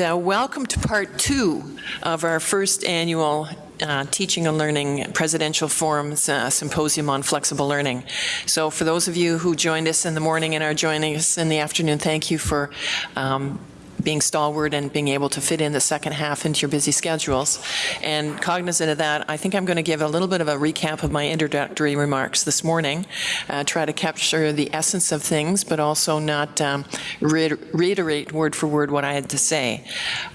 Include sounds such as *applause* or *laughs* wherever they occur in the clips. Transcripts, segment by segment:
uh, welcome to part two of our first annual uh, Teaching and Learning Presidential Forum's uh, Symposium on Flexible Learning. So for those of you who joined us in the morning and are joining us in the afternoon, thank you for um, being stalwart and being able to fit in the second half into your busy schedules. And cognizant of that, I think I'm going to give a little bit of a recap of my introductory remarks this morning, uh, try to capture the essence of things, but also not um, reiterate word for word what I had to say.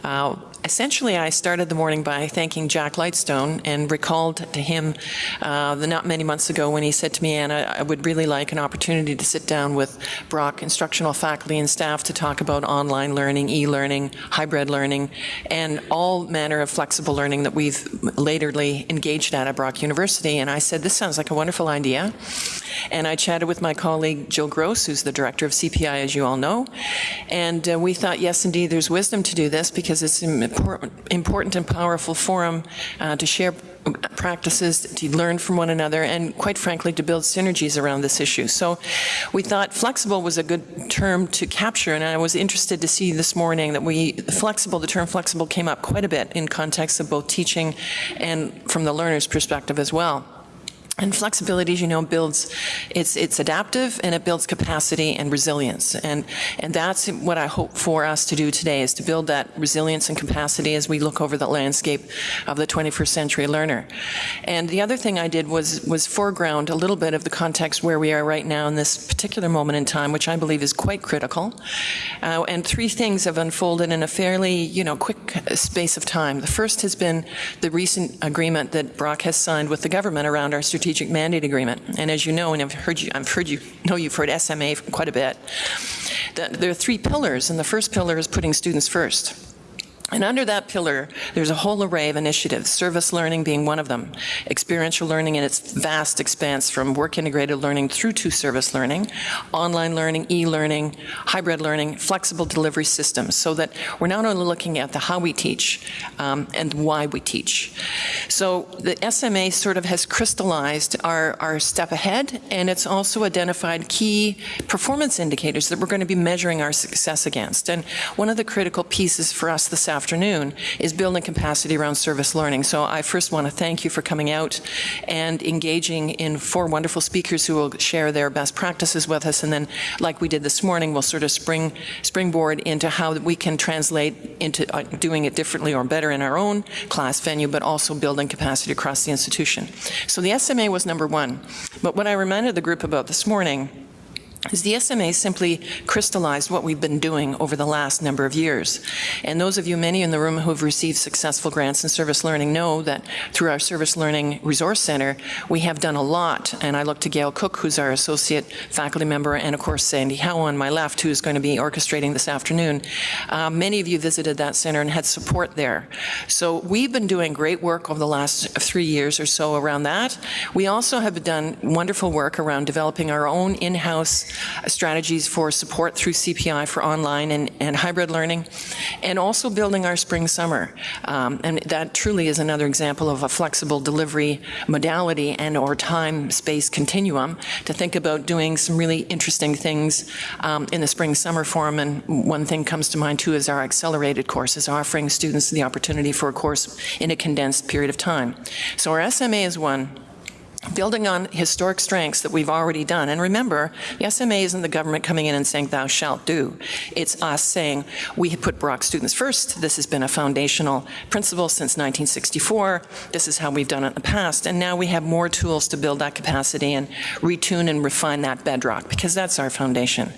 Uh, essentially, I started the morning by thanking Jack Lightstone and recalled to him uh, the not many months ago when he said to me, Anna, I would really like an opportunity to sit down with Brock instructional faculty and staff to talk about online learning, e-learning, hybrid learning, and all manner of flexible learning that we've laterly engaged at at Brock University. And I said, this sounds like a wonderful idea. And I chatted with my colleague Jill Grose, who's the director of CPI, as you all know. And uh, we thought, yes, indeed, there's wisdom to do this because it's important, important and powerful forum uh, to share practices, to learn from one another, and quite frankly, to build synergies around this issue. So we thought flexible was a good term to capture, and I was interested to see this morning that we, flexible, the term flexible came up quite a bit in context of both teaching and from the learner's perspective as well. And flexibility, as you know, builds, it's, it's adaptive and it builds capacity and resilience. And, and that's what I hope for us to do today is to build that resilience and capacity as we look over the landscape of the 21st century learner. And the other thing I did was, was foreground a little bit of the context where we are right now in this particular moment in time, which I believe is quite critical. Uh, and three things have unfolded in a fairly, you know, quick space of time. The first has been the recent agreement that Brock has signed with the government around our strategic strategic mandate agreement. And as you know, and I've heard you, I've heard you know you've heard SMA quite a bit. There are three pillars, and the first pillar is putting students first. And under that pillar, there's a whole array of initiatives, service learning being one of them, experiential learning in its vast expanse from work integrated learning through to service learning, online learning, e-learning, hybrid learning, flexible delivery systems, so that we're not only looking at the how we teach um, and why we teach. So the SMA sort of has crystallized our, our step ahead, and it's also identified key performance indicators that we're going to be measuring our success against. And one of the critical pieces for us this afternoon is building capacity around service learning. So I first want to thank you for coming out and engaging in four wonderful speakers who will share their best practices with us. And then, like we did this morning, we'll sort of spring springboard into how we can translate into uh, doing it differently or better in our own class venue, but also building capacity across the institution. So the SMA was number one. But what I reminded the group about this morning is the SMA simply crystallized what we've been doing over the last number of years. And those of you, many in the room who have received successful grants in service learning know that through our Service Learning Resource Center, we have done a lot. And I look to Gail Cook, who's our associate faculty member, and of course Sandy Howe on my left, who is going to be orchestrating this afternoon. Uh, many of you visited that center and had support there. So we've been doing great work over the last three years or so around that. We also have done wonderful work around developing our own in-house strategies for support through CPI for online and, and hybrid learning, and also building our spring summer. Um, and that truly is another example of a flexible delivery modality and or time space continuum to think about doing some really interesting things um, in the spring summer form. And one thing comes to mind too is our accelerated courses, offering students the opportunity for a course in a condensed period of time. So our SMA is one building on historic strengths that we've already done. And remember, the SMA isn't the government coming in and saying, thou shalt do. It's us saying, we put Brock students first. This has been a foundational principle since 1964. This is how we've done it in the past. And now we have more tools to build that capacity and retune and refine that bedrock, because that's our foundation.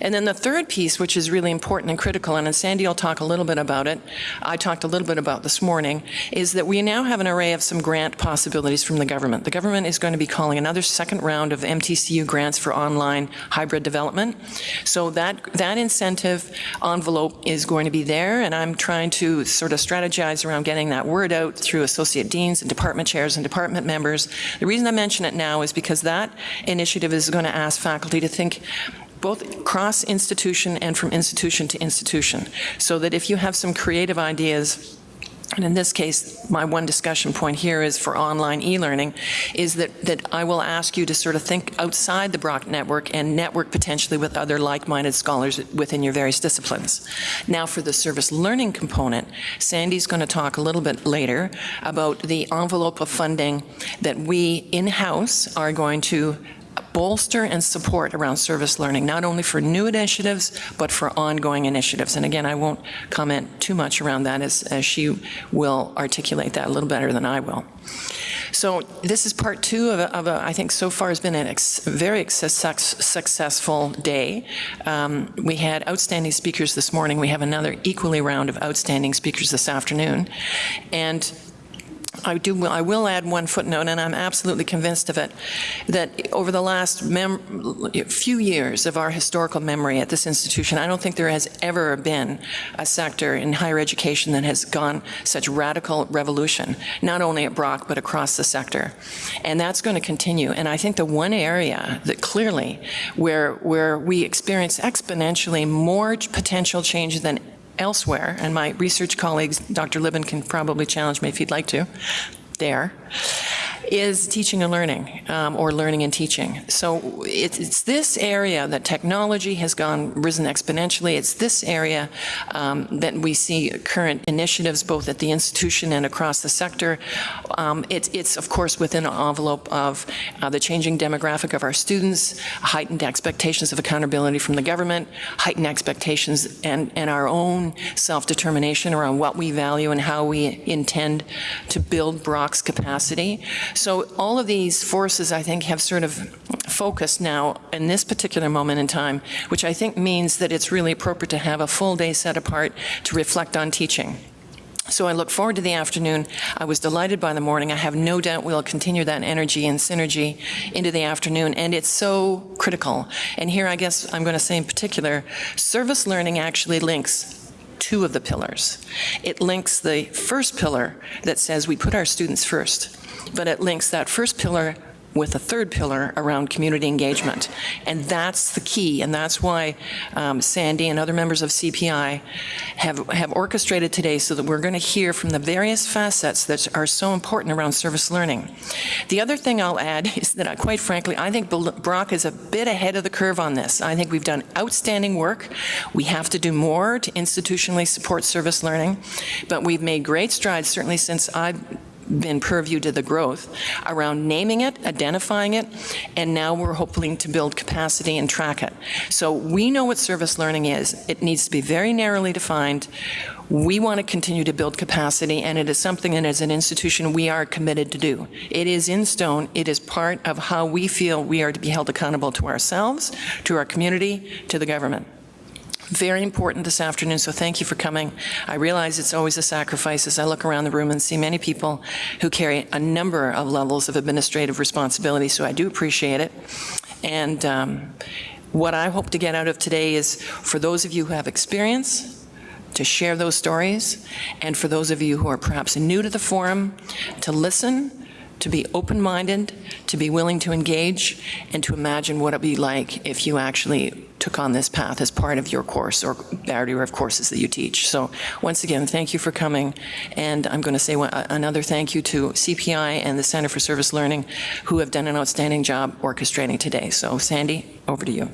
And then the third piece, which is really important and critical, and Sandy will talk a little bit about it, I talked a little bit about this morning, is that we now have an array of some grant possibilities from the government. The government is going to be calling another second round of MTCU grants for online hybrid development. So that, that incentive envelope is going to be there, and I'm trying to sort of strategize around getting that word out through associate deans and department chairs and department members. The reason I mention it now is because that initiative is going to ask faculty to think both cross institution and from institution to institution, so that if you have some creative ideas and in this case, my one discussion point here is for online e-learning, is that, that I will ask you to sort of think outside the Brock network and network potentially with other like-minded scholars within your various disciplines. Now for the service learning component, Sandy's going to talk a little bit later about the envelope of funding that we in-house are going to bolster and support around service learning, not only for new initiatives, but for ongoing initiatives. And again, I won't comment too much around that as, as she will articulate that a little better than I will. So this is part two of a, of a I think so far has been a ex, very success, successful day. Um, we had outstanding speakers this morning. We have another equally round of outstanding speakers this afternoon. And I do. I will add one footnote, and I'm absolutely convinced of it, that over the last few years of our historical memory at this institution, I don't think there has ever been a sector in higher education that has gone such radical revolution, not only at Brock but across the sector, and that's going to continue. And I think the one area that clearly where where we experience exponentially more potential change than elsewhere, and my research colleagues, Dr. Libben can probably challenge me if he'd like to, there, is teaching and learning, um, or learning and teaching. So it's, it's, this area that technology has gone risen exponentially. It's this area um, that we see current initiatives both at the institution and across the sector. Um, it, it's of course within an envelope of uh, the changing demographic of our students, heightened expectations of accountability from the government, heightened expectations and, and our own self-determination around what we value and how we intend to build Brock's capacity. So all of these forces, I think, have sort of focused now in this particular moment in time, which I think means that it's really appropriate to have a full day set apart to reflect on teaching. So I look forward to the afternoon. I was delighted by the morning. I have no doubt we'll continue that energy and synergy into the afternoon, and it's so critical. And here, I guess I'm going to say in particular, service learning actually links two of the pillars. It links the first pillar that says we put our students first but it links that first pillar with a third pillar around community engagement. And that's the key, and that's why um, Sandy and other members of CPI have, have orchestrated today so that we're going to hear from the various facets that are so important around service learning. The other thing I'll add *laughs* is that, I, quite frankly, I think Brock is a bit ahead of the curve on this. I think we've done outstanding work. We have to do more to institutionally support service learning, but we've made great strides, certainly since I've been purview to the growth around naming it, identifying it, and now we're hoping to build capacity and track it. So we know what service learning is. It needs to be very narrowly defined. We want to continue to build capacity, and it is something that as an institution we are committed to do. It is in stone. It is part of how we feel we are to be held accountable to ourselves, to our community, to the government very important this afternoon, so thank you for coming. I realize it's always a sacrifice as I look around the room and see many people who carry a number of levels of administrative responsibility, so I do appreciate it. And um, what I hope to get out of today is for those of you who have experience, to share those stories, and for those of you who are perhaps new to the forum, to listen, to be open-minded, to be willing to engage, and to imagine what it'd be like if you actually took on this path as part of your course or barrier of courses that you teach. So once again, thank you for coming. And I'm going to say another thank you to CPI and the Center for Service Learning who have done an outstanding job orchestrating today. So Sandy, over to you.